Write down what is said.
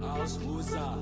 Ausrusa.